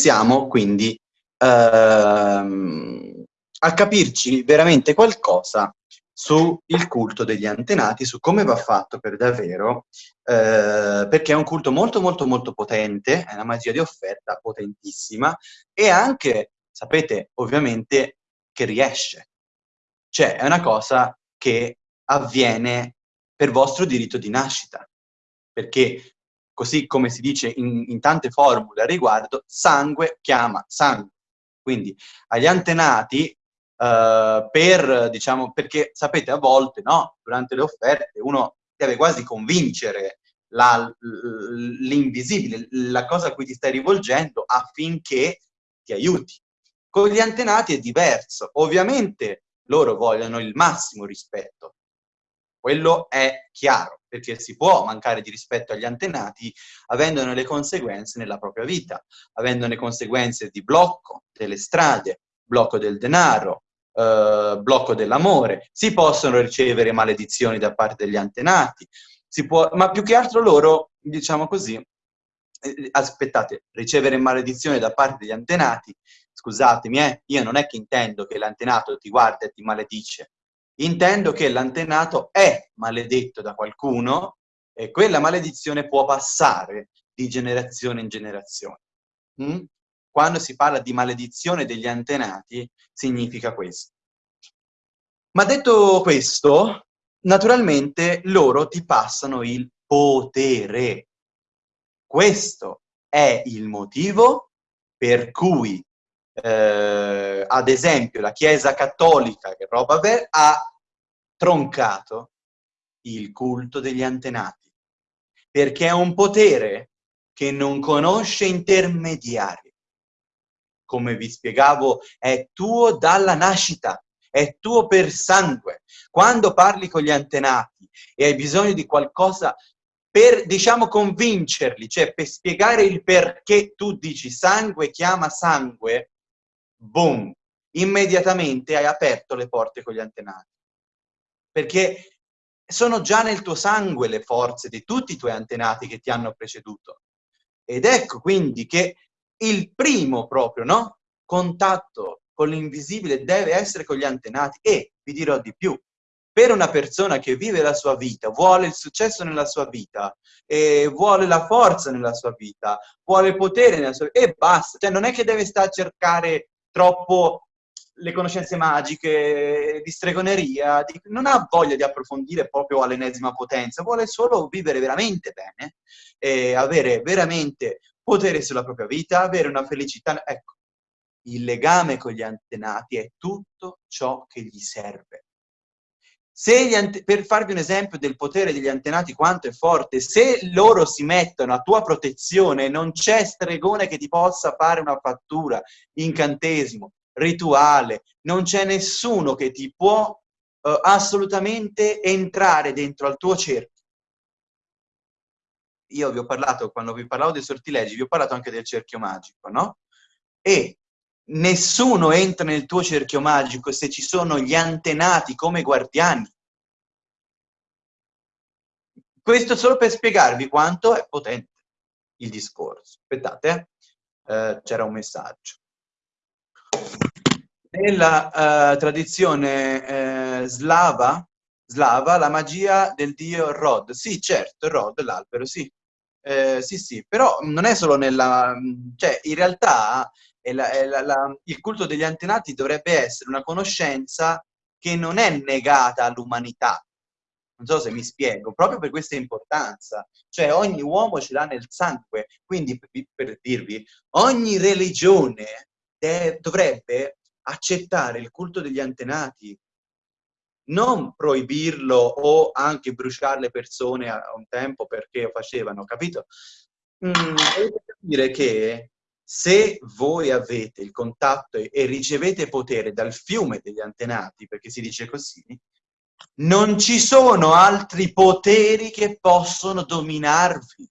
iniziamo quindi ehm, a capirci veramente qualcosa sul culto degli antenati, su come va fatto per davvero, eh, perché è un culto molto molto molto potente, è una magia di offerta potentissima e anche, sapete, ovviamente che riesce. Cioè è una cosa che avviene per vostro diritto di nascita, perché così come si dice in, in tante formule a riguardo, sangue chiama sangue. Quindi agli antenati Uh, per, diciamo, perché sapete, a volte, no, durante le offerte uno deve quasi convincere l'invisibile, la cosa a cui ti stai rivolgendo affinché ti aiuti. Con gli antenati è diverso. Ovviamente loro vogliono il massimo rispetto. Quello è chiaro, perché si può mancare di rispetto agli antenati avendone le conseguenze nella propria vita, avendone conseguenze di blocco delle strade, blocco del denaro, eh, blocco dell'amore, si possono ricevere maledizioni da parte degli antenati, può, ma più che altro loro, diciamo così, eh, aspettate, ricevere maledizioni da parte degli antenati, scusatemi, eh, io non è che intendo che l'antenato ti guarda e ti maledice, intendo che l'antenato è maledetto da qualcuno e quella maledizione può passare di generazione in generazione. Mm? Quando si parla di maledizione degli antenati, significa questo. Ma detto questo, naturalmente loro ti passano il potere. Questo è il motivo per cui, eh, ad esempio, la Chiesa Cattolica, che roba ver, ha troncato il culto degli antenati, perché è un potere che non conosce intermediari come vi spiegavo, è tuo dalla nascita, è tuo per sangue. Quando parli con gli antenati e hai bisogno di qualcosa per, diciamo, convincerli, cioè per spiegare il perché tu dici sangue chiama sangue, boom, immediatamente hai aperto le porte con gli antenati. Perché sono già nel tuo sangue le forze di tutti i tuoi antenati che ti hanno preceduto. Ed ecco quindi che il primo proprio, no? Contatto con l'invisibile deve essere con gli antenati e, vi dirò di più, per una persona che vive la sua vita, vuole il successo nella sua vita, e vuole la forza nella sua vita, vuole il potere nella sua vita, e basta. Cioè non è che deve stare a cercare troppo le conoscenze magiche, di stregoneria, di... non ha voglia di approfondire proprio all'ennesima potenza, vuole solo vivere veramente bene e avere veramente potere sulla propria vita, avere una felicità. Ecco, il legame con gli antenati è tutto ciò che gli serve. Per farvi un esempio del potere degli antenati quanto è forte, se loro si mettono a tua protezione, non c'è stregone che ti possa fare una fattura, incantesimo, rituale, non c'è nessuno che ti può uh, assolutamente entrare dentro al tuo cerchio io vi ho parlato, quando vi parlavo dei sortilegi, vi ho parlato anche del cerchio magico, no? E nessuno entra nel tuo cerchio magico se ci sono gli antenati come guardiani. Questo solo per spiegarvi quanto è potente il discorso. Aspettate, eh? eh c'era un messaggio. Nella eh, tradizione eh, slava, slava, la magia del dio Rod. Sì, certo, Rod, l'albero, sì. Eh, sì, sì, però non è solo nella... cioè, in realtà è la, è la, la, il culto degli antenati dovrebbe essere una conoscenza che non è negata all'umanità. Non so se mi spiego, proprio per questa importanza. Cioè, ogni uomo ce l'ha nel sangue. Quindi, per, per dirvi, ogni religione dovrebbe accettare il culto degli antenati, non proibirlo o anche bruciare le persone a un tempo perché facevano, capito? Mm, dovete capire che se voi avete il contatto e, e ricevete potere dal fiume degli antenati, perché si dice così, non ci sono altri poteri che possono dominarvi.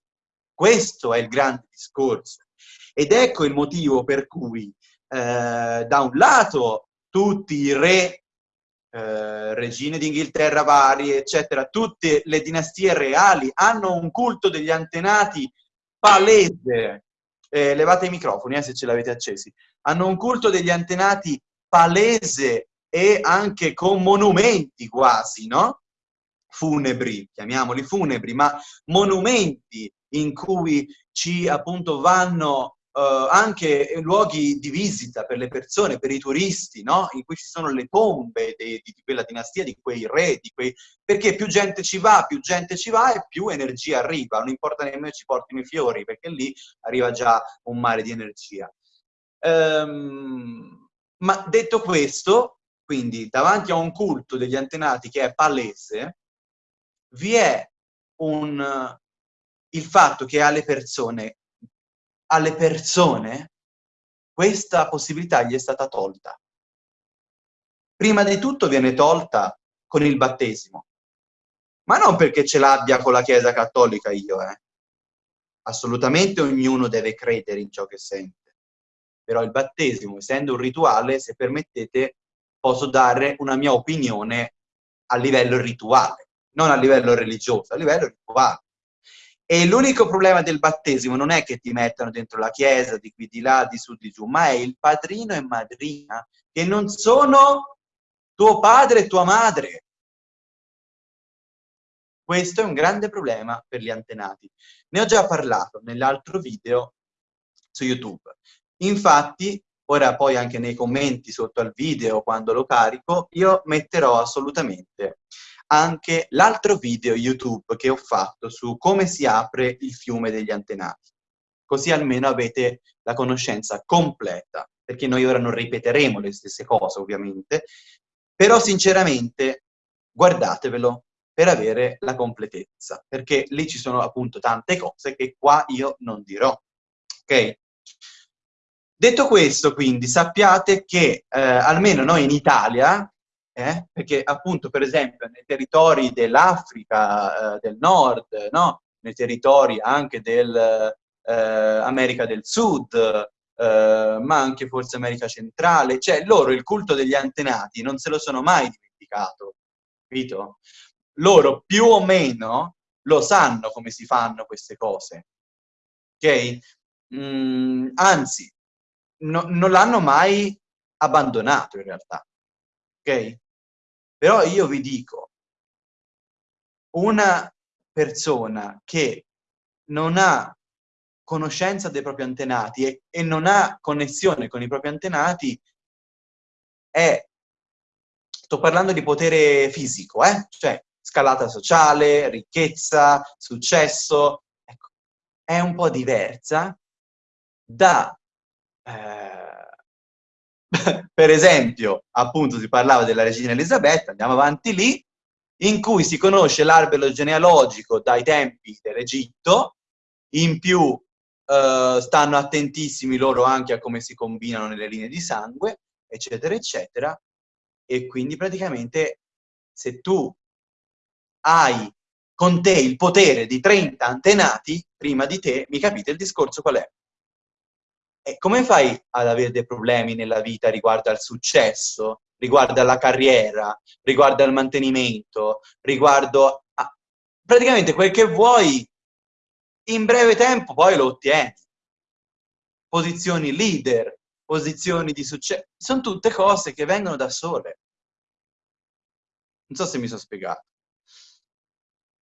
Questo è il grande discorso. Ed ecco il motivo per cui, eh, da un lato, tutti i re eh, regine d'Inghilterra varie, eccetera, tutte le dinastie reali hanno un culto degli antenati palese, eh, levate i microfoni eh, se ce l'avete accesi, hanno un culto degli antenati palese e anche con monumenti quasi, no? Funebri, chiamiamoli funebri, ma monumenti in cui ci appunto vanno Uh, anche luoghi di visita per le persone, per i turisti, no? in cui ci sono le tombe di, di, quella dinastia, di quei re, di quei... perché più gente ci va, più gente ci va e più energia arriva, non importa nemmeno ci portino i fiori, perché lì arriva già un mare di energia. Um, ma detto questo, quindi davanti a un culto degli antenati che è palese, vi è un, il fatto che alle persone, alle persone questa possibilità gli è stata tolta. Prima di tutto viene tolta con il battesimo, ma non perché ce l'abbia con la Chiesa Cattolica io, eh. Assolutamente ognuno deve credere in ciò che sente. Però il battesimo, essendo un rituale, se permettete, posso dare una mia opinione a livello rituale, non a livello religioso, a livello rituale. E l'unico problema del battesimo non è che ti mettano dentro la chiesa, di qui di là, di su di giù, ma è il padrino e madrina, che non sono tuo padre e tua madre. Questo è un grande problema per gli antenati. Ne ho già parlato nell'altro video su YouTube. Infatti, ora poi anche nei commenti sotto al video quando lo carico, io metterò assolutamente anche l'altro video YouTube che ho fatto su come si apre il fiume degli antenati. Così almeno avete la conoscenza completa, perché noi ora non ripeteremo le stesse cose ovviamente, però sinceramente guardatevelo per avere la completezza, perché lì ci sono appunto tante cose che qua io non dirò, ok? Detto questo, quindi, sappiate che eh, almeno noi in Italia, eh, perché appunto, per esempio, nei territori dell'Africa eh, del Nord, no? nei territori anche dell'America eh, del Sud, eh, ma anche forse America Centrale, cioè loro il culto degli antenati non se lo sono mai dimenticato, capito? Loro più o meno lo sanno come si fanno queste cose, ok? Mm, anzi, no, non l'hanno mai abbandonato in realtà, ok? Però io vi dico, una persona che non ha conoscenza dei propri antenati e, e non ha connessione con i propri antenati è, sto parlando di potere fisico, eh? cioè scalata sociale, ricchezza, successo, ecco, è un po' diversa da eh, per esempio, appunto si parlava della regina Elisabetta, andiamo avanti lì, in cui si conosce l'albero genealogico dai tempi dell'Egitto, in più eh, stanno attentissimi loro anche a come si combinano nelle linee di sangue, eccetera, eccetera, e quindi praticamente se tu hai con te il potere di 30 antenati prima di te, mi capite il discorso qual è? E come fai ad avere dei problemi nella vita riguardo al successo, riguardo alla carriera, riguardo al mantenimento, riguardo a... praticamente quel che vuoi in breve tempo poi lo ottieni. Posizioni leader, posizioni di successo, sono tutte cose che vengono da sole. Non so se mi sono spiegato.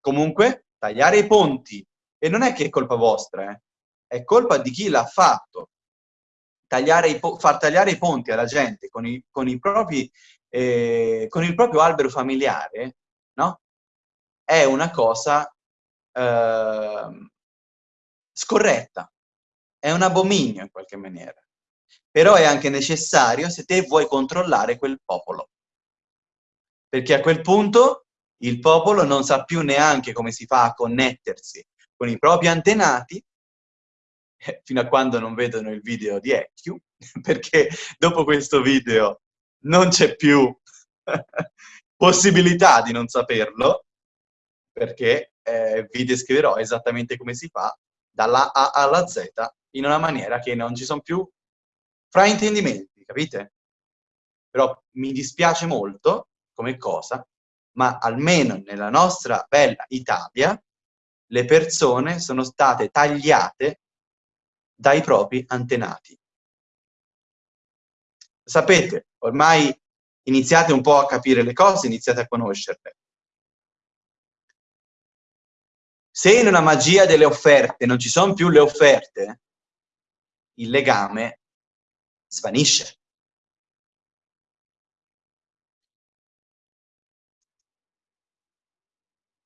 Comunque, tagliare i ponti, e non è che è colpa vostra, eh? è colpa di chi l'ha fatto tagliare far tagliare i ponti alla gente con, i, con, i propri, eh, con il proprio albero familiare, no? È una cosa eh, scorretta, è un abominio in qualche maniera. Però è anche necessario se te vuoi controllare quel popolo. Perché a quel punto il popolo non sa più neanche come si fa a connettersi con i propri antenati fino a quando non vedono il video di EQ, perché dopo questo video non c'è più possibilità di non saperlo, perché eh, vi descriverò esattamente come si fa dalla A alla Z in una maniera che non ci sono più fraintendimenti, capite? Però mi dispiace molto come cosa, ma almeno nella nostra bella Italia le persone sono state tagliate dai propri antenati. Sapete, ormai iniziate un po' a capire le cose, iniziate a conoscerle. Se una magia delle offerte non ci sono più le offerte, il legame svanisce.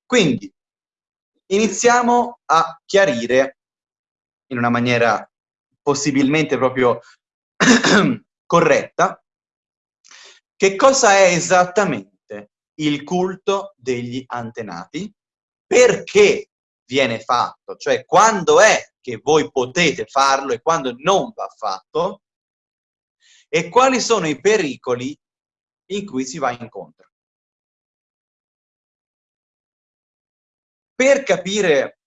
Quindi, iniziamo a chiarire in una maniera possibilmente proprio corretta. Che cosa è esattamente il culto degli antenati, perché viene fatto, cioè quando è che voi potete farlo e quando non va fatto, e quali sono i pericoli in cui si va incontro. Per capire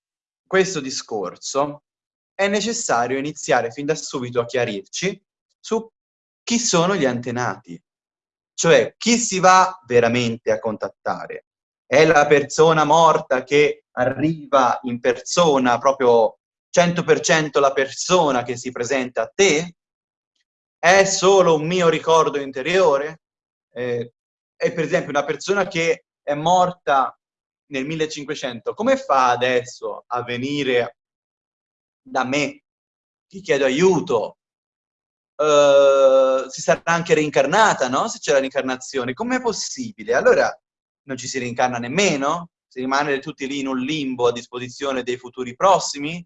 questo discorso è necessario iniziare fin da subito a chiarirci su chi sono gli antenati, cioè chi si va veramente a contattare. È la persona morta che arriva in persona, proprio 100% la persona che si presenta a te? È solo un mio ricordo interiore? Eh, è per esempio una persona che è morta nel 1500, come fa adesso a venire da me che chiedo aiuto? Uh, si sarà anche reincarnata, no? Se c'è la reincarnazione, com'è possibile? Allora non ci si reincarna nemmeno? Si rimane tutti lì in un limbo a disposizione dei futuri prossimi?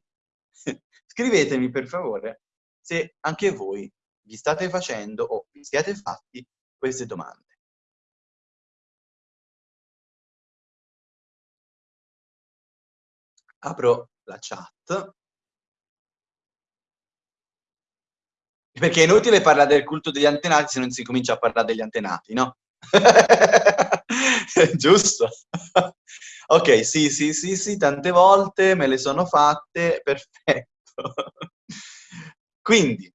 Scrivetemi per favore se anche voi vi state facendo o vi siete fatti queste domande. apro la chat. Perché è inutile parlare del culto degli antenati se non si comincia a parlare degli antenati, no? Giusto? ok, sì, sì, sì, sì, tante volte me le sono fatte, perfetto. Quindi,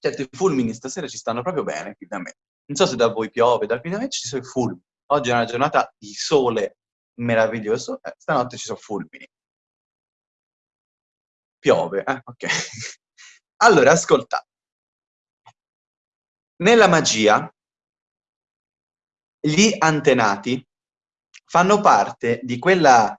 certo, i fulmini stasera ci stanno proprio bene qui da me. Non so se da voi piove, da qui da me ci sono i fulmini. Oggi è una giornata di sole meraviglioso, eh, stanotte ci sono fulmini. Piove, eh? ok. Allora, ascoltate. Nella magia, gli antenati fanno parte di quella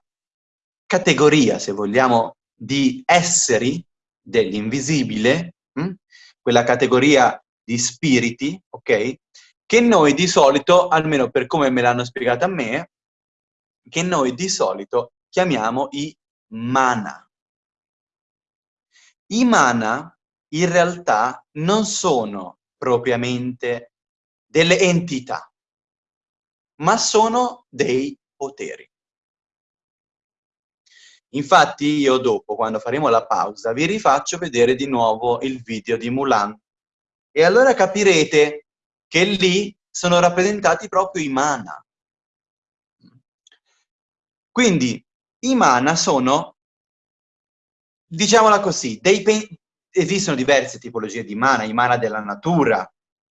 categoria, se vogliamo, di esseri dell'invisibile, hm? quella categoria di spiriti, ok? Che noi di solito, almeno per come me l'hanno spiegata a me, che noi di solito chiamiamo i mana. I mana in realtà non sono propriamente delle entità, ma sono dei poteri. Infatti io dopo, quando faremo la pausa, vi rifaccio vedere di nuovo il video di Mulan e allora capirete che lì sono rappresentati proprio i mana. Quindi i mana sono, diciamola così, dei esistono diverse tipologie di mana, i mana della natura,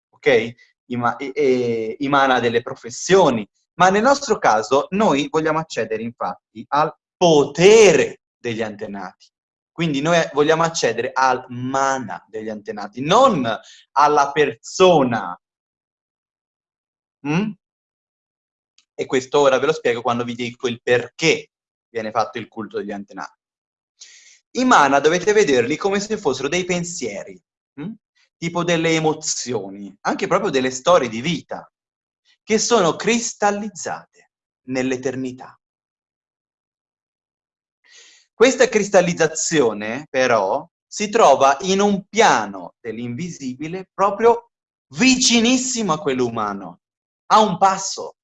ok? I, ma e, I mana delle professioni, ma nel nostro caso noi vogliamo accedere infatti al potere degli antenati. Quindi noi vogliamo accedere al mana degli antenati, non alla persona. Mm? E questo ora ve lo spiego quando vi dico il perché viene fatto il culto degli antenati. I mana dovete vederli come se fossero dei pensieri, hm? tipo delle emozioni, anche proprio delle storie di vita, che sono cristallizzate nell'eternità. Questa cristallizzazione, però, si trova in un piano dell'invisibile proprio vicinissimo a quello umano, a un passo.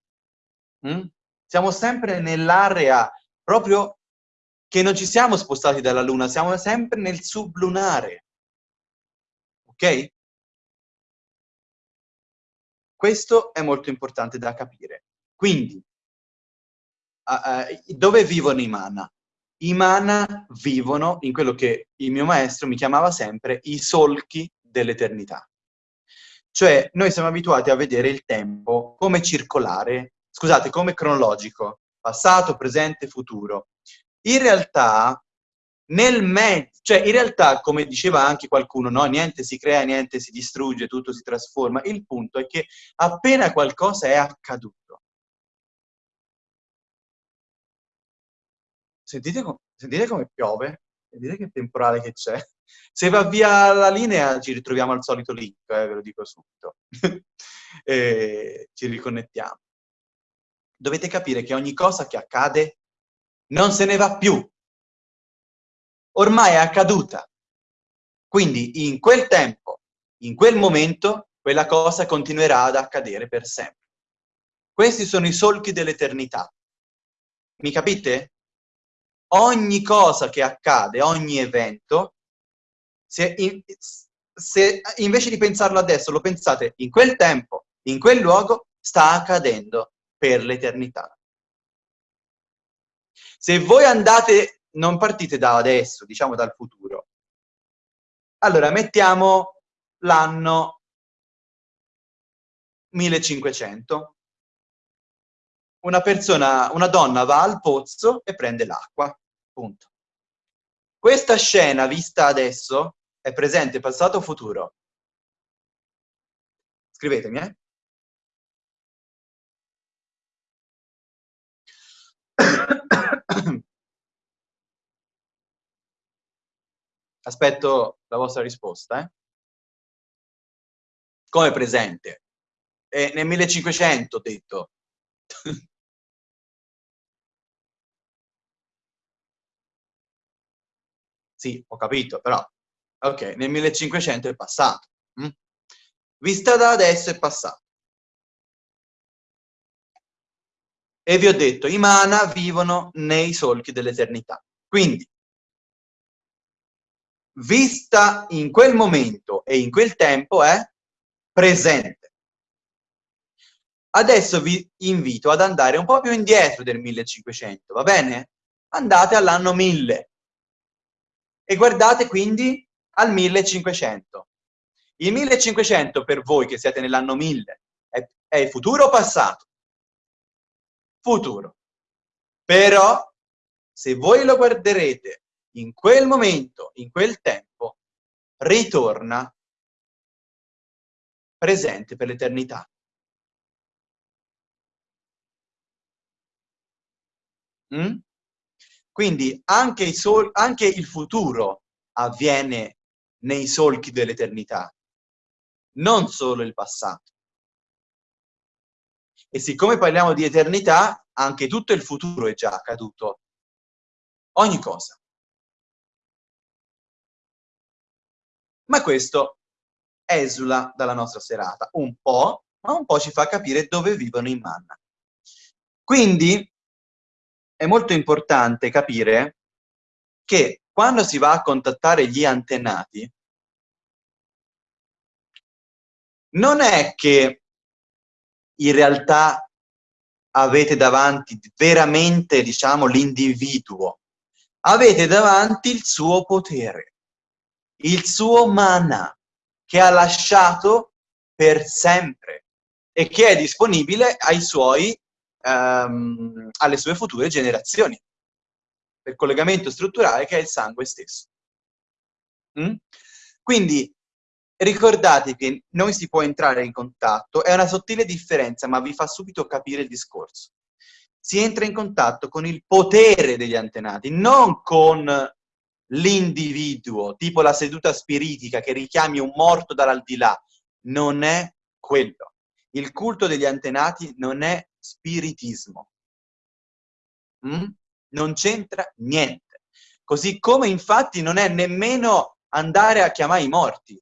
Mm? Siamo sempre nell'area proprio che non ci siamo spostati dalla Luna, siamo sempre nel sublunare. Ok? Questo è molto importante da capire. Quindi, uh, uh, dove vivono i mana? I mana vivono in quello che il mio maestro mi chiamava sempre i solchi dell'eternità. Cioè, noi siamo abituati a vedere il tempo come circolare scusate, come cronologico, passato, presente, futuro. In realtà nel mezzo, cioè in realtà, come diceva anche qualcuno, no? niente si crea, niente si distrugge, tutto si trasforma. Il punto è che appena qualcosa è accaduto, sentite, sentite come piove? Sentite che temporale che c'è? Se va via la linea ci ritroviamo al solito link, eh, ve lo dico subito. ci riconnettiamo. Dovete capire che ogni cosa che accade non se ne va più. Ormai è accaduta. Quindi in quel tempo, in quel momento, quella cosa continuerà ad accadere per sempre. Questi sono i solchi dell'eternità. Mi capite? Ogni cosa che accade, ogni evento, se, in, se invece di pensarlo adesso lo pensate in quel tempo, in quel luogo, sta accadendo per l'eternità. Se voi andate, non partite da adesso, diciamo dal futuro. Allora, mettiamo l'anno 1500. Una persona, una donna va al pozzo e prende l'acqua, punto. Questa scena vista adesso è presente, passato o futuro? Scrivetemi, eh? Aspetto la vostra risposta. Eh? Come presente? Eh, nel 1500 ho detto. sì, ho capito, però. Ok, nel 1500 è passato. Hm? Vista da adesso è passato. E vi ho detto, i mana vivono nei solchi dell'eternità. Quindi, vista in quel momento e in quel tempo è presente. Adesso vi invito ad andare un po' più indietro del 1500, va bene? Andate all'anno 1000 e guardate quindi al 1500. Il 1500 per voi che siete nell'anno 1000 è, è futuro o passato? futuro. Però, se voi lo guarderete in quel momento, in quel tempo, ritorna presente per l'eternità. Mm? Quindi anche sol anche il futuro avviene nei solchi dell'eternità, non solo il passato. E siccome parliamo di eternità, anche tutto il futuro è già accaduto. Ogni cosa. Ma questo esula dalla nostra serata, un po', ma un po' ci fa capire dove vivono i manna. Quindi è molto importante capire che quando si va a contattare gli antenati, non è che in realtà avete davanti veramente, diciamo, l'individuo. Avete davanti il suo potere, il suo mana, che ha lasciato per sempre e che è disponibile suoi, um, alle sue future generazioni, per collegamento strutturale che è il sangue stesso. Mm? Quindi Ricordate che noi si può entrare in contatto, è una sottile differenza, ma vi fa subito capire il discorso. Si entra in contatto con il potere degli antenati, non con l'individuo, tipo la seduta spiritica che richiami un morto dall'aldilà. Non è quello. Il culto degli antenati non è spiritismo. Mm? Non c'entra niente. Così come infatti non è nemmeno andare a chiamare i morti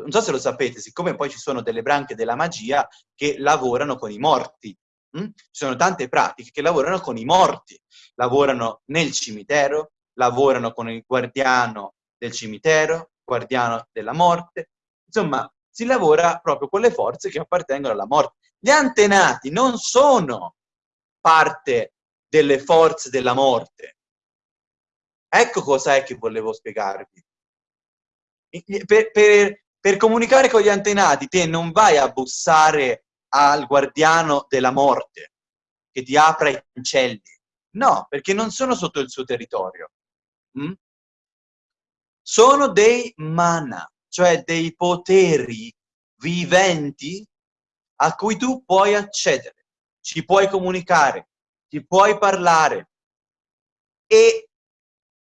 non so se lo sapete, siccome poi ci sono delle branche della magia che lavorano con i morti, hm? ci sono tante pratiche che lavorano con i morti, lavorano nel cimitero, lavorano con il guardiano del cimitero, guardiano della morte, insomma si lavora proprio con le forze che appartengono alla morte. Gli antenati non sono parte delle forze della morte. Ecco cosa è che volevo spiegarvi. Per, per, per comunicare con gli antenati te non vai a bussare al guardiano della morte che ti apra i cancelli. No, perché non sono sotto il suo territorio. Mm? sono dei mana, cioè dei poteri viventi a cui tu puoi accedere, ci puoi comunicare, ti puoi parlare. E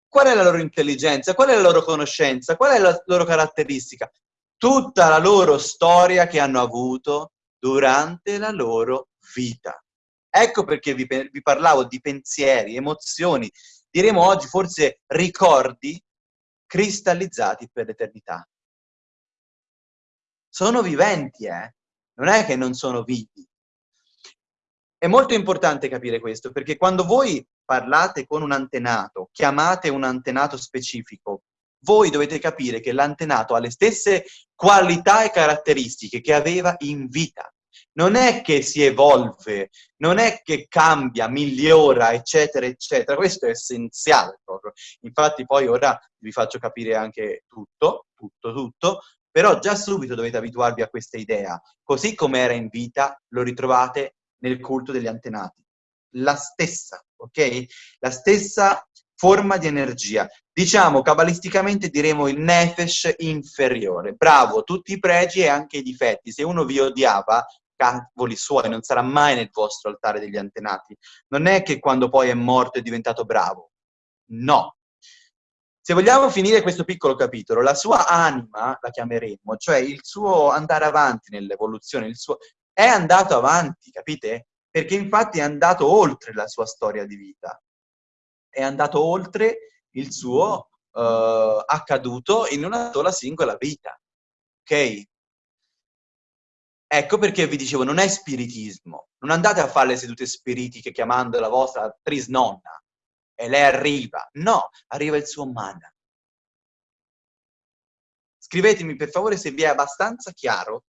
qual è la loro intelligenza? Qual è la loro conoscenza? Qual è la loro caratteristica? Tutta la loro storia che hanno avuto durante la loro vita. Ecco perché vi, vi parlavo di pensieri, emozioni, diremo oggi forse ricordi cristallizzati per l'eternità. Sono viventi, eh? Non è che non sono vivi. È molto importante capire questo, perché quando voi parlate con un antenato, chiamate un antenato specifico, voi dovete capire che l'antenato ha le stesse qualità e caratteristiche che aveva in vita. Non è che si evolve, non è che cambia, migliora, eccetera, eccetera. Questo è essenziale proprio. Infatti poi ora vi faccio capire anche tutto, tutto, tutto, però già subito dovete abituarvi a questa idea. Così come era in vita, lo ritrovate nel culto degli antenati. La stessa, ok? La stessa forma di energia. Diciamo, cabalisticamente diremo il nefesh inferiore. Bravo, tutti i pregi e anche i difetti. Se uno vi odiava, cavoli suoi, non sarà mai nel vostro altare degli antenati. Non è che quando poi è morto è diventato bravo. No. Se vogliamo finire questo piccolo capitolo, la sua anima, la chiameremmo, cioè il suo andare avanti nell'evoluzione, il suo... è andato avanti, capite? Perché infatti è andato oltre la sua storia di vita. È andato oltre il suo uh, accaduto in una sola singola vita. Ok? Ecco perché vi dicevo, non è spiritismo. Non andate a fare le sedute spiritiche chiamando la vostra trisnonna e lei arriva. No, arriva il suo mana. Scrivetemi per favore se vi è abbastanza chiaro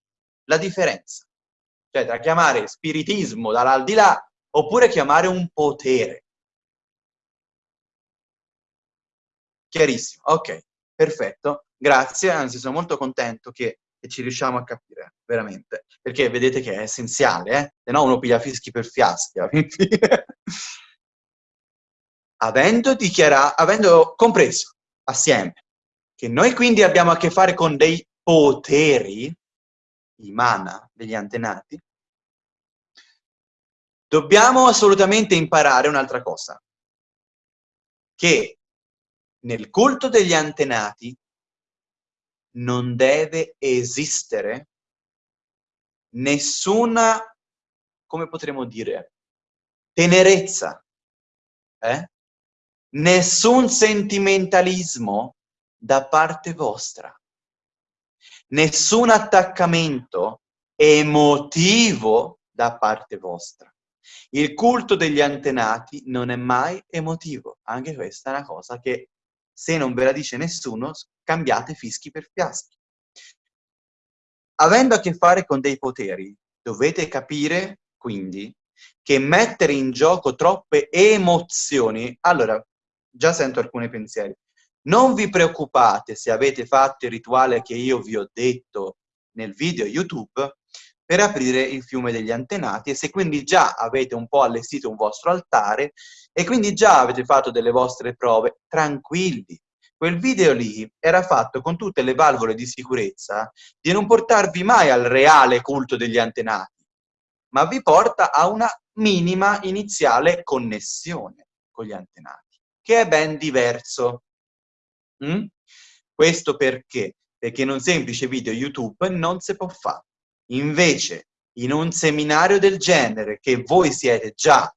la differenza. Cioè tra chiamare spiritismo dall'aldilà oppure chiamare un potere. Chiarissimo, ok, perfetto. Grazie, anzi sono molto contento che e ci riusciamo a capire, veramente. Perché vedete che è essenziale, eh? Se no uno piglia fischi per fiaschi. avendo, avendo compreso assieme che noi quindi abbiamo a che fare con dei poteri, i mana degli antenati, dobbiamo assolutamente imparare un'altra cosa, che nel culto degli antenati non deve esistere nessuna, come potremmo dire, tenerezza, eh? nessun sentimentalismo da parte vostra, nessun attaccamento emotivo da parte vostra. Il culto degli antenati non è mai emotivo, anche questa è una cosa che se non ve la dice nessuno, cambiate fischi per fiaschi. Avendo a che fare con dei poteri, dovete capire, quindi, che mettere in gioco troppe emozioni... Allora, già sento alcuni pensieri. Non vi preoccupate se avete fatto il rituale che io vi ho detto nel video YouTube per aprire il fiume degli antenati e se quindi già avete un po' allestito un vostro altare e quindi già avete fatto delle vostre prove, tranquilli, quel video lì era fatto con tutte le valvole di sicurezza di non portarvi mai al reale culto degli antenati, ma vi porta a una minima iniziale connessione con gli antenati, che è ben diverso. Mm? Questo perché? Perché in un semplice video YouTube non si può fare. Invece, in un seminario del genere, che voi siete già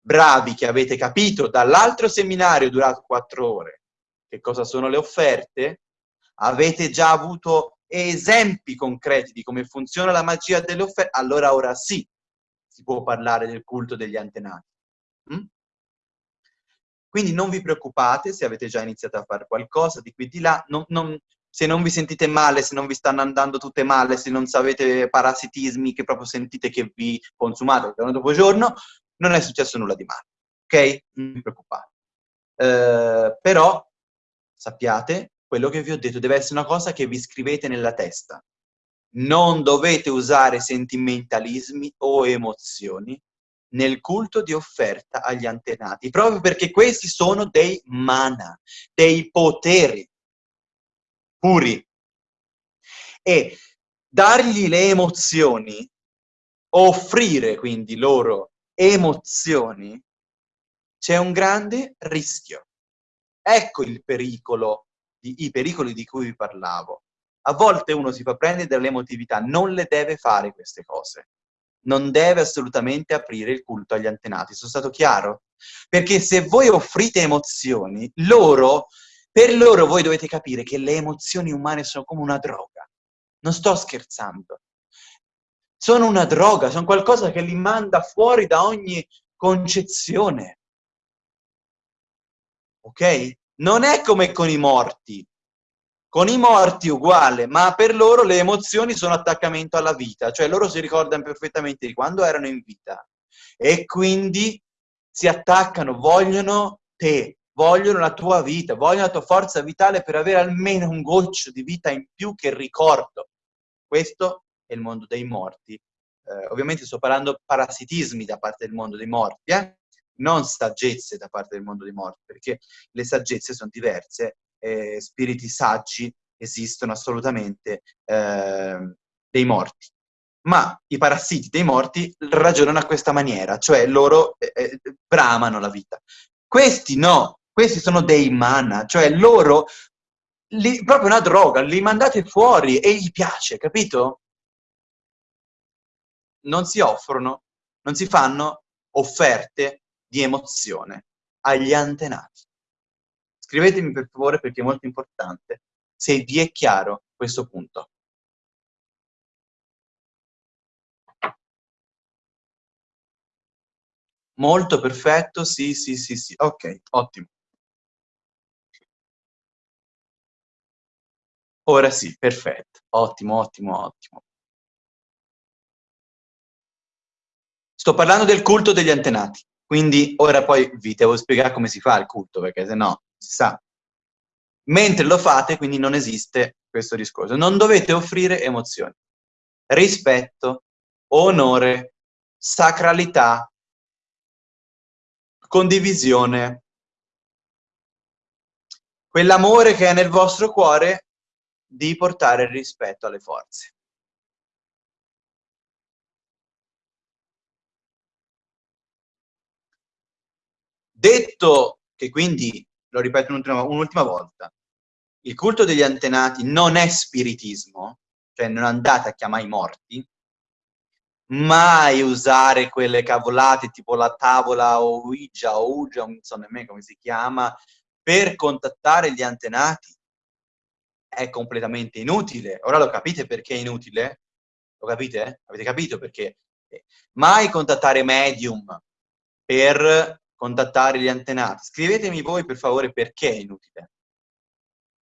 bravi, che avete capito dall'altro seminario durato quattro ore, che cosa sono le offerte? Avete già avuto esempi concreti di come funziona la magia delle offerte? Allora ora sì, si può parlare del culto degli antenati. Mm? Quindi non vi preoccupate se avete già iniziato a fare qualcosa di qui di là, non, non, se non vi sentite male, se non vi stanno andando tutte male, se non avete parassitismi che proprio sentite che vi consumate giorno dopo giorno, non è successo nulla di male, ok? Non vi preoccupate. Uh, però sappiate, quello che vi ho detto deve essere una cosa che vi scrivete nella testa. Non dovete usare sentimentalismi o emozioni nel culto di offerta agli antenati, proprio perché questi sono dei mana, dei poteri. puri. E dargli le emozioni, offrire quindi loro emozioni, c'è un grande rischio. Ecco il pericolo, i pericoli di cui vi parlavo. A volte uno si fa prendere dall'emotività, non le deve fare queste cose. Non deve assolutamente aprire il culto agli antenati. Sono stato chiaro? Perché se voi offrite emozioni, loro, per loro voi dovete capire che le emozioni umane sono come una droga. Non sto scherzando. Sono una droga, sono qualcosa che li manda fuori da ogni concezione ok? Non è come con i morti. Con i morti uguale, ma per loro le emozioni sono attaccamento alla vita, cioè loro si ricordano perfettamente di quando erano in vita e quindi si attaccano, vogliono te, vogliono la tua vita, vogliono la tua forza vitale per avere almeno un goccio di vita in più che ricordo. Questo è il mondo dei morti. Eh, ovviamente sto parlando parassitismi da parte del mondo dei morti, eh? Non saggezze da parte del mondo dei morti, perché le saggezze sono diverse, eh, spiriti saggi esistono assolutamente eh, dei morti. Ma i parassiti dei morti ragionano a questa maniera, cioè loro eh, eh bramano la vita. Questi no, questi sono dei mana, cioè loro, li, proprio una droga, li mandate fuori e gli piace, capito? Non si offrono, non si fanno offerte di emozione agli antenati. Scrivetemi per favore perché è molto importante se vi è chiaro questo punto. Molto perfetto, sì, sì, sì, sì. Ok, ottimo. Ora sì, perfetto. Ottimo, ottimo, ottimo. Sto parlando del culto degli antenati. Quindi ora poi vi devo spiegare come si fa il culto, perché se no si sa. Mentre lo fate, quindi non esiste questo discorso. Non dovete offrire emozioni. Rispetto, onore, sacralità, condivisione. Quell'amore che è nel vostro cuore di portare il rispetto alle forze. Detto che quindi, lo ripeto un'ultima volta, il culto degli antenati non è spiritismo, cioè non andate a chiamare i morti, mai usare quelle cavolate tipo la tavola o Ouija o Ouija, non so nemmeno come si chiama, per contattare gli antenati. È completamente inutile. Ora lo capite perché è inutile? Lo capite? Avete capito perché? Mai contattare medium per contattare gli antenati. Scrivetemi voi per favore perché è inutile,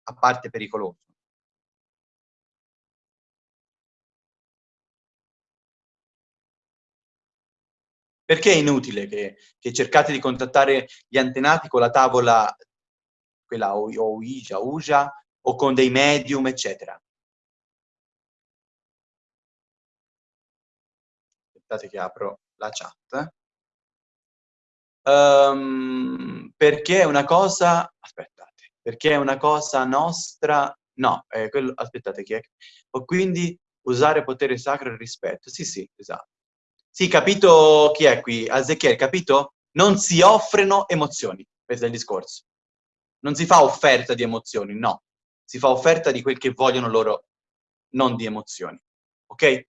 a parte pericoloso. Perché è inutile che, che, cercate di contattare gli antenati con la tavola, quella Ouija, Ouija, o con dei medium, eccetera? Aspettate che apro la chat. Um, perché è una cosa... Aspettate. Perché è una cosa nostra... No, eh, quello, aspettate, chi è? O quindi usare potere sacro e rispetto. Sì, sì, esatto. Sì, capito chi è qui? Azechiel, capito? Non si offrono emozioni, questo è il discorso. Non si fa offerta di emozioni, no. Si fa offerta di quel che vogliono loro, non di emozioni. Ok? Eh,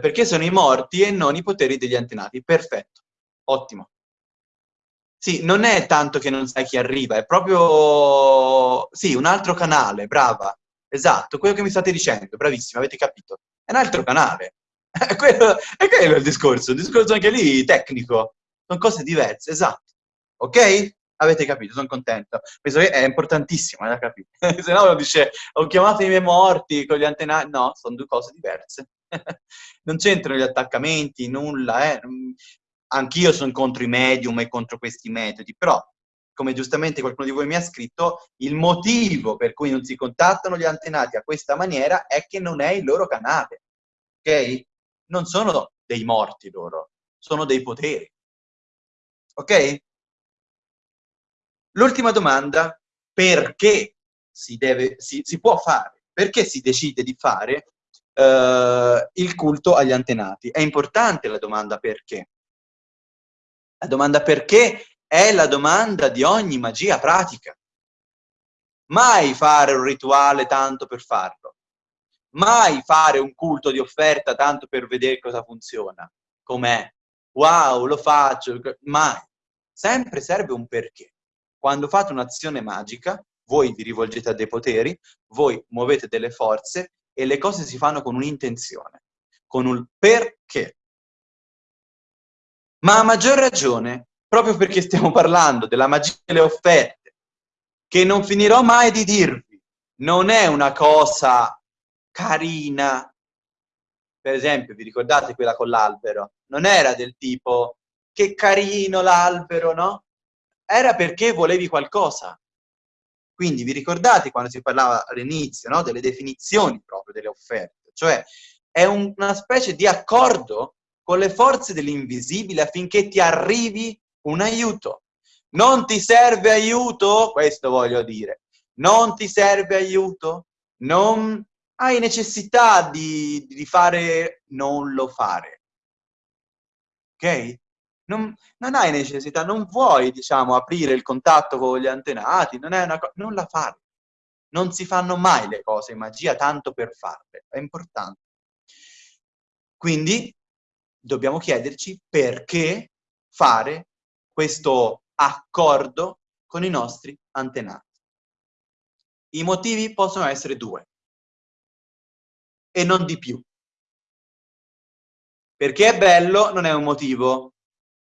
perché sono i morti e non i poteri degli antenati. Perfetto. Ottimo. Sì, non è tanto che non sai chi arriva, è proprio... Sì, un altro canale, brava. Esatto, quello che mi state dicendo, bravissima, avete capito. È un altro canale. È quello, è quello il discorso, il discorso anche lì tecnico. Sono cose diverse, esatto. Ok? Avete capito, sono contento. Questo è importantissimo, da capire. Se no uno dice, ho chiamato i miei morti con gli antenati. No, sono due cose diverse. non c'entrano gli attaccamenti, nulla, eh anch'io sono contro i medium e contro questi metodi, però, come giustamente qualcuno di voi mi ha scritto, il motivo per cui non si contattano gli antenati a questa maniera è che non è il loro canale, ok? Non sono dei morti loro, sono dei poteri, ok? L'ultima domanda, perché si, deve, si, si può fare? Perché si decide di fare eh, il culto agli antenati? È importante la domanda perché. La domanda perché è la domanda di ogni magia pratica. Mai fare un rituale tanto per farlo. Mai fare un culto di offerta tanto per vedere cosa funziona. Com'è? Wow, lo faccio. Mai. Sempre serve un perché. Quando fate un'azione magica, voi vi rivolgete a dei poteri, voi muovete delle forze e le cose si fanno con un'intenzione, con un perché. Ma a maggior ragione, proprio perché stiamo parlando della magia delle offerte, che non finirò mai di dirvi, non è una cosa carina. Per esempio, vi ricordate quella con l'albero? Non era del tipo, che carino l'albero, no? Era perché volevi qualcosa. Quindi vi ricordate quando si parlava all'inizio no? delle definizioni proprio delle offerte? Cioè è un, una specie di accordo con le forze dell'invisibile affinché ti arrivi un aiuto. Non ti serve aiuto? Questo voglio dire. Non ti serve aiuto? Non hai necessità di, di fare, non lo fare. Ok? Non, non, hai necessità, non vuoi, diciamo, aprire il contatto con gli antenati, non, è una non la fare. Non si fanno mai le cose in magia tanto per farle, è importante. Quindi dobbiamo chiederci perché fare questo accordo con i nostri antenati. I motivi possono essere due e non di più. Perché è bello non è un motivo,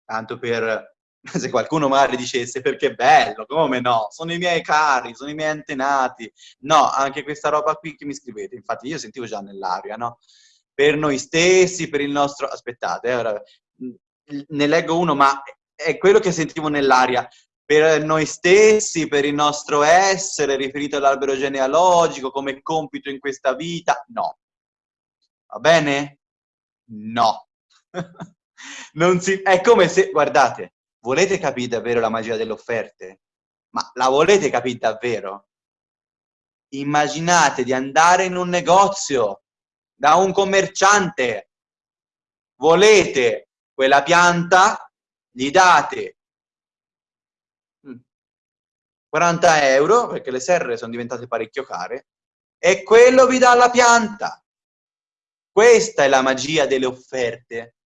tanto per se qualcuno magari dicesse perché è bello, come no, sono i miei cari, sono i miei antenati, no, anche questa roba qui che mi scrivete, infatti io sentivo già nell'aria, no? Per noi stessi, per il nostro... Aspettate, eh, ora, ne leggo uno, ma è quello che sentivo nell'aria. Per noi stessi, per il nostro essere, riferito all'albero genealogico, come compito in questa vita, no. Va bene? No. si... È come se... Guardate, volete capire davvero la magia delle offerte? Ma la volete capire davvero? Immaginate di andare in un negozio da un commerciante, volete quella pianta, gli date 40 mm, euro, perché le serre sono diventate parecchio care, e quello vi dà la pianta. Questa è la magia delle offerte.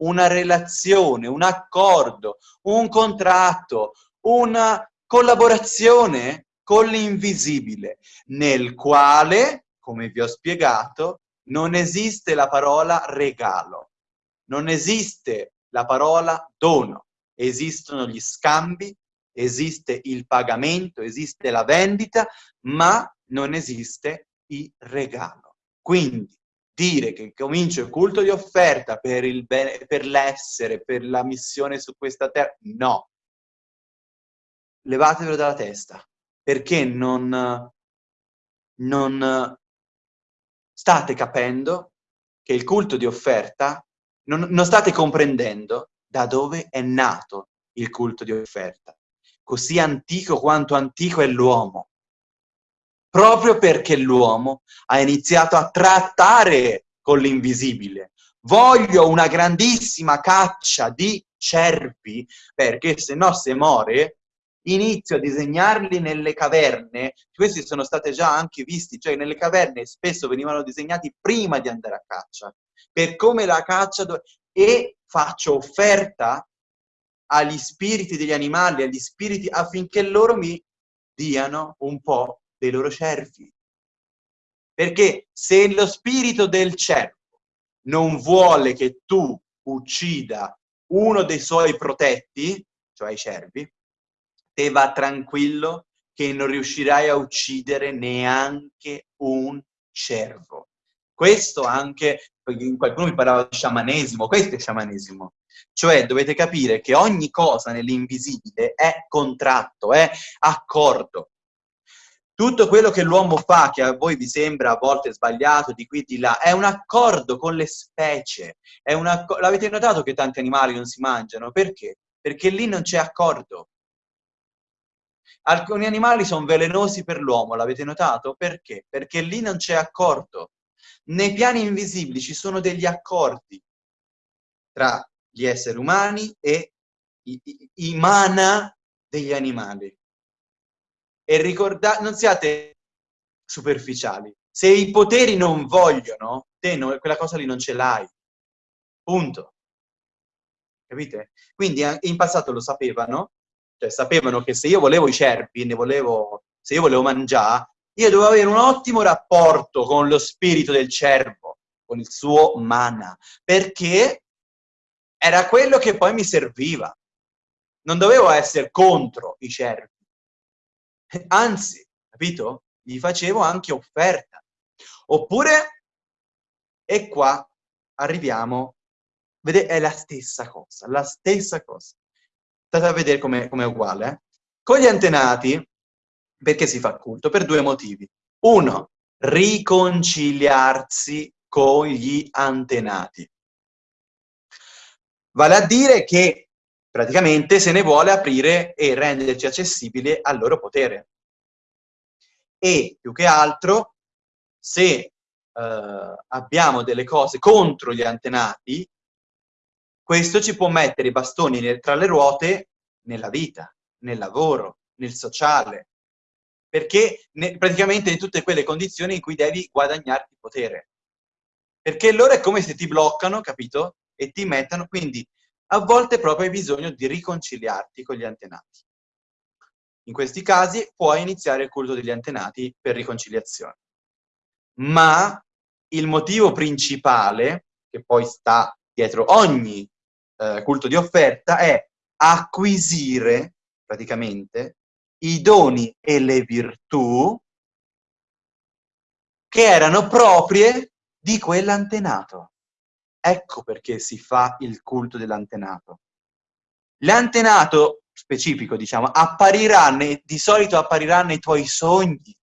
Una relazione, un accordo, un contratto, una collaborazione con l'invisibile, nel quale come vi ho spiegato, non esiste la parola regalo, non esiste la parola dono, esistono gli scambi, esiste il pagamento, esiste la vendita, ma non esiste il regalo. Quindi dire che comincio il culto di offerta per l'essere, per la missione su questa terra, no. Levatevelo dalla testa, perché non, non state capendo che il culto di offerta, non, non state comprendendo da dove è nato il culto di offerta. Così antico quanto antico è l'uomo. Proprio perché l'uomo ha iniziato a trattare con l'invisibile. Voglio una grandissima caccia di cervi, perché se no se muore inizio a disegnarli nelle caverne, questi sono state già anche visti, cioè nelle caverne spesso venivano disegnati prima di andare a caccia, per come la caccia... e faccio offerta agli spiriti degli animali, agli spiriti, affinché loro mi diano un po' dei loro cervi. Perché se lo spirito del cervo non vuole che tu uccida uno dei suoi protetti, cioè i cervi, te va tranquillo che non riuscirai a uccidere neanche un cervo. Questo anche, qualcuno mi parlava di sciamanesimo, questo è sciamanesimo. Cioè dovete capire che ogni cosa nell'invisibile è contratto, è accordo. Tutto quello che l'uomo fa, che a voi vi sembra a volte sbagliato, di qui di là, è un accordo con le specie. L'avete notato che tanti animali non si mangiano? Perché? Perché lì non c'è accordo Alcuni animali sono velenosi per l'uomo, l'avete notato? Perché? Perché lì non c'è accordo. Nei piani invisibili ci sono degli accordi tra gli esseri umani e i, i, i mana degli animali. E ricordate, non siate superficiali. Se i poteri non vogliono, te no, quella cosa lì non ce l'hai. Punto. Capite? Quindi in passato lo sapevano, cioè sapevano che se io volevo i cervi, ne volevo, se io volevo mangiare, io dovevo avere un ottimo rapporto con lo spirito del cervo, con il suo mana, perché era quello che poi mi serviva. Non dovevo essere contro i cervi. Anzi, capito? Gli facevo anche offerta. Oppure, e qua arriviamo, vedete, è la stessa cosa, la stessa cosa. State a vedere come è uguale. Eh? Con gli antenati, perché si fa culto? Per due motivi. Uno, riconciliarsi con gli antenati. Vale a dire che praticamente se ne vuole aprire e renderci accessibile al loro potere. E più che altro, se eh, abbiamo delle cose contro gli antenati, questo ci può mettere i bastoni tra le ruote nella vita, nel lavoro, nel sociale, perché ne, praticamente in tutte quelle condizioni in cui devi guadagnarti potere. Perché loro è come se ti bloccano, capito? E ti mettono, quindi a volte proprio hai bisogno di riconciliarti con gli antenati. In questi casi puoi iniziare il culto degli antenati per riconciliazione. Ma il motivo principale, che poi sta dietro ogni eh, culto di offerta, è acquisire praticamente i doni e le virtù che erano proprie di quell'antenato. Ecco perché si fa il culto dell'antenato. L'antenato specifico, diciamo, apparirà, nei, di solito apparirà nei tuoi sogni.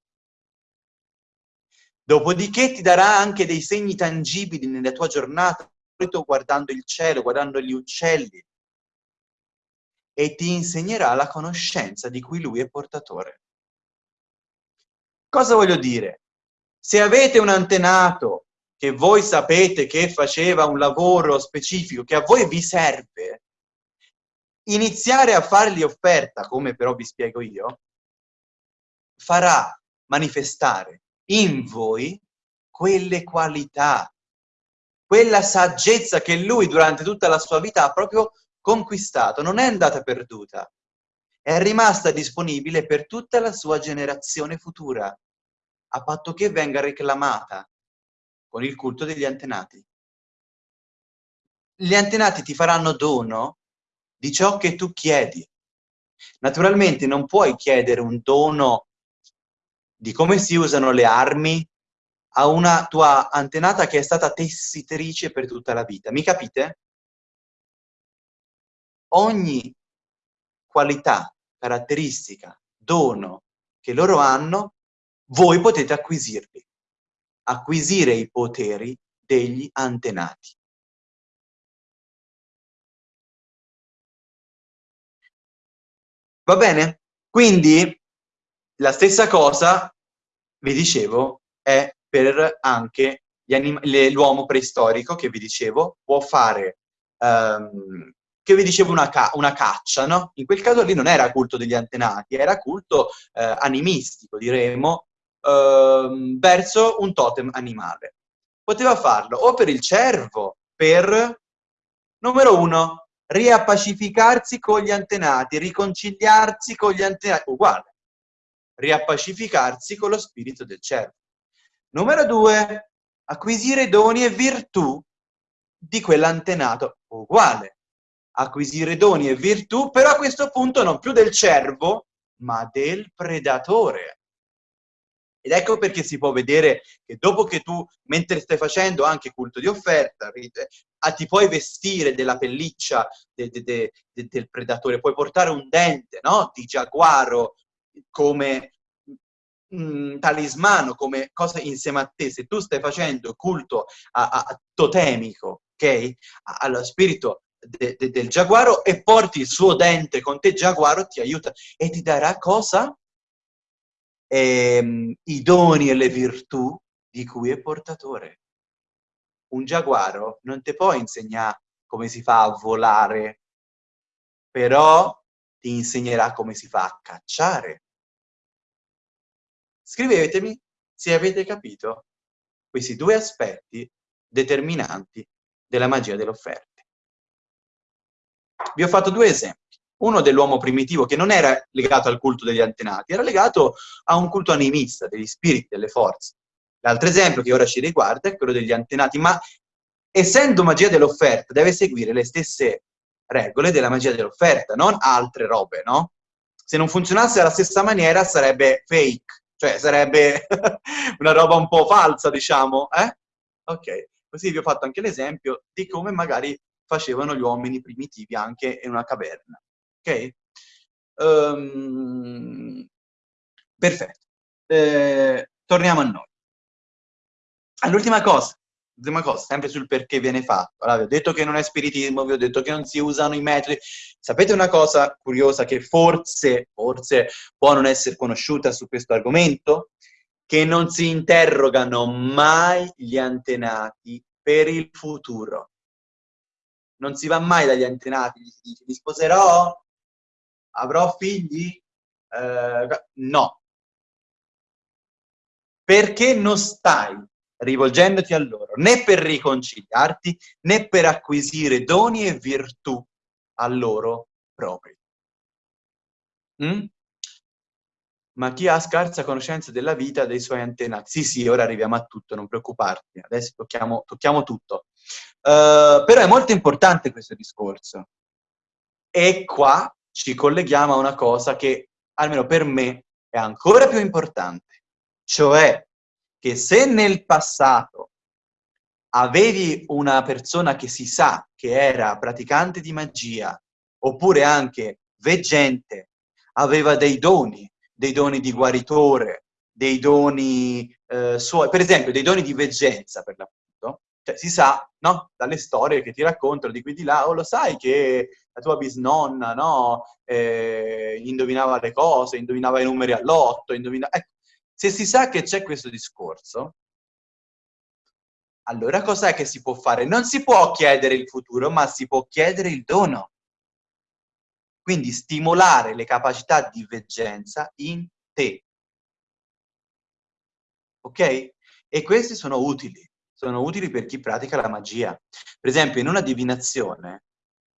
Dopodiché ti darà anche dei segni tangibili nella tua giornata, guardando il cielo, guardando gli uccelli, e ti insegnerà la conoscenza di cui lui è portatore. Cosa voglio dire? Se avete un antenato che voi sapete che faceva un lavoro specifico, che a voi vi serve, iniziare a fargli offerta, come però vi spiego io, farà manifestare in voi quelle qualità, quella saggezza che lui durante tutta la sua vita ha proprio conquistato, non è andata perduta, è rimasta disponibile per tutta la sua generazione futura, a patto che venga reclamata con il culto degli antenati. Gli antenati ti faranno dono di ciò che tu chiedi. Naturalmente non puoi chiedere un dono di come si usano le armi a una tua antenata che è stata tessitrice per tutta la vita. Mi capite? Ogni qualità, caratteristica, dono che loro hanno, voi potete acquisirli acquisire i poteri degli antenati. Va bene? Quindi la stessa cosa, vi dicevo, è per anche l'uomo preistorico che vi dicevo, può fare, um, che vi dicevo, una, ca una, caccia, no? In quel caso lì non era culto degli antenati, era culto eh, animistico, diremo, Ehm, verso un totem animale. Poteva farlo o per il cervo, per, numero uno, riappacificarsi con gli antenati, riconciliarsi con gli antenati, uguale, riappacificarsi con lo spirito del cervo. Numero due, acquisire doni e virtù di quell'antenato, uguale, acquisire doni e virtù, però a questo punto non più del cervo, ma del predatore. Ed ecco perché si può vedere che dopo che tu, mentre stai facendo anche culto di offerta, ah, ti puoi vestire della pelliccia de, de, de, del predatore, puoi portare un dente no? di giaguaro come mh, talismano, come cosa insieme a te. Se tu stai facendo culto a, a, totemico, ok? Allo spirito de, de, del giaguaro e porti il suo dente con te, giaguaro ti aiuta e ti darà cosa? Ehm, I doni e le virtù di cui è portatore. Un giaguaro non ti può insegnare come si fa a volare, però ti insegnerà come si fa a cacciare. Scrivetemi se avete capito questi due aspetti determinanti della magia delle offerte. Vi ho fatto due esempi. Uno dell'uomo primitivo che non era legato al culto degli antenati, era legato a un culto animista, degli spiriti, delle forze. L'altro esempio che ora ci riguarda è quello degli antenati, ma essendo magia dell'offerta deve seguire le stesse regole della magia dell'offerta, non altre robe, no? Se non funzionasse alla stessa maniera sarebbe fake, cioè sarebbe una roba un po' falsa, diciamo, eh? Ok, così vi ho fatto anche l'esempio di come magari facevano gli uomini primitivi anche in una caverna, ok? Um, perfetto. Eh, torniamo a noi. All'ultima cosa, cosa, sempre sul perché viene fatto. Allora, vi ho detto che non è spiritismo, vi ho detto che non si usano i metodi. Sapete una cosa curiosa che forse, forse può non essere conosciuta su questo argomento? Che non si interrogano mai gli antenati per il futuro. Non si va mai dagli antenati, gli si dice mi sposerò, avrò figli? Eh, no. Perché non stai rivolgendoti a loro, né per riconciliarti, né per acquisire doni e virtù a loro propri. Mm? Ma chi ha scarsa conoscenza della vita dei suoi antenati? Sì, sì, ora arriviamo a tutto, non preoccuparti, adesso tocchiamo, tocchiamo tutto. Uh, però è molto importante questo discorso. E qua ci colleghiamo a una cosa che, almeno per me, è ancora più importante. Cioè, che se nel passato avevi una persona che si sa che era praticante di magia, oppure anche veggente, aveva dei doni, dei doni di guaritore, dei doni eh, suoi, per esempio dei doni di veggenza per l'appunto, cioè si sa, no, dalle storie che ti raccontano di qui di là, o oh, lo sai che la tua bisnonna, no, eh, indovinava le cose, indovinava i numeri all'otto, indovinava... Ecco, se si sa che c'è questo discorso, allora cos'è che si può fare? Non si può chiedere il futuro, ma si può chiedere il dono. Quindi stimolare le capacità di veggenza in te. Ok? E questi sono utili. Sono utili per chi pratica la magia. Per esempio, in una divinazione,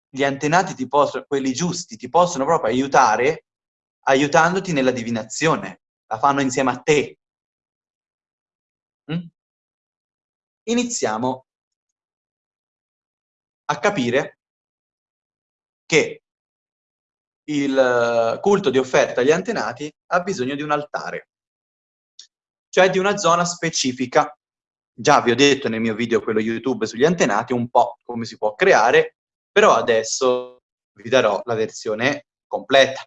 gli antenati ti possono, quelli giusti, ti possono proprio aiutare aiutandoti nella divinazione la fanno insieme a te. Mm? Iniziamo a capire che il culto di offerta agli antenati ha bisogno di un altare, cioè di una zona specifica. Già vi ho detto nel mio video, quello YouTube sugli antenati, un po' come si può creare, però adesso vi darò la versione completa.